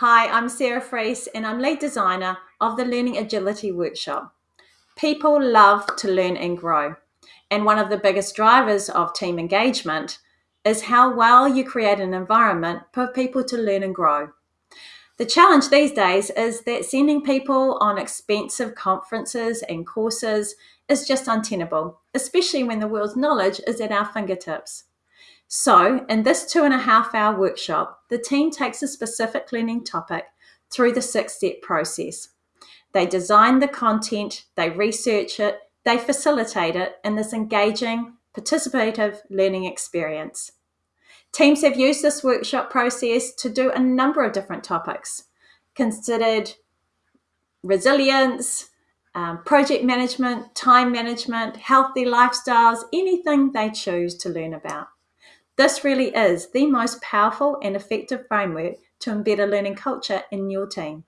Hi, I'm Sarah Freese and I'm lead designer of the Learning Agility Workshop. People love to learn and grow. And one of the biggest drivers of team engagement is how well you create an environment for people to learn and grow. The challenge these days is that sending people on expensive conferences and courses is just untenable, especially when the world's knowledge is at our fingertips. So, in this two and a half hour workshop, the team takes a specific learning topic through the six step process. They design the content, they research it, they facilitate it in this engaging, participative learning experience. Teams have used this workshop process to do a number of different topics, considered resilience, um, project management, time management, healthy lifestyles, anything they choose to learn about. This really is the most powerful and effective framework to embed a learning culture in your team.